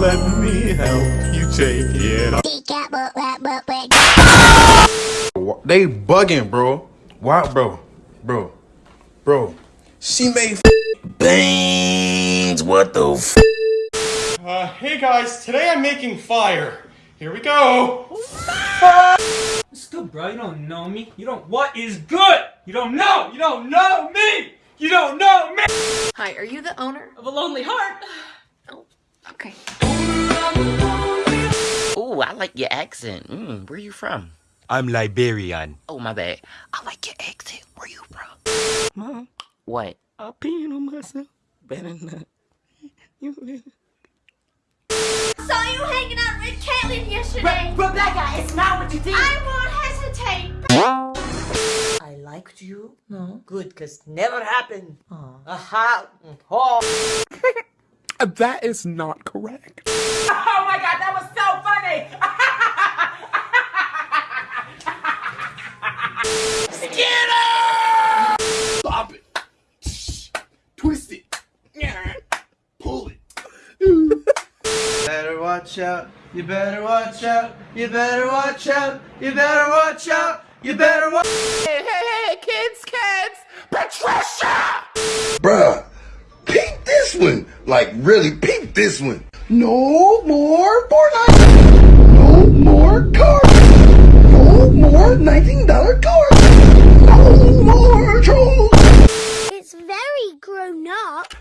Let me help you take it off. They bugging, bro. Why, bro? Bro. Bro. She made Bangs, what the f? Uh, hey guys, today I'm making fire. Here we go. What's good, bro? You don't know me. You don't. What is good? You don't know. You don't know me. You don't know me. Hi, are you the owner? Of a lonely heart. Oh, okay. Ooh, I like your accent. Mm, where you from? I'm Liberian. Oh, my bad. I like your accent. Where you from? Mom. What? I'm peeing on myself. Better not. You Saw you hanging out with Caitlyn yesterday. Rebecca, it's not what you think. I won't hesitate. I liked you. No. Good, because never happened. Aha. Oh. That is not correct. oh my god, that was so funny. Stop it. Twist it. Pull it. better watch out, you better watch out, you better watch out, you better watch out, you better watch Hey, hey, hey, kids, kids! Patricia! Bruh, peep this one. Like, really peep this one. No more Fortnite. No more cars. No more $19 cars. No more trolls. It's very grown up.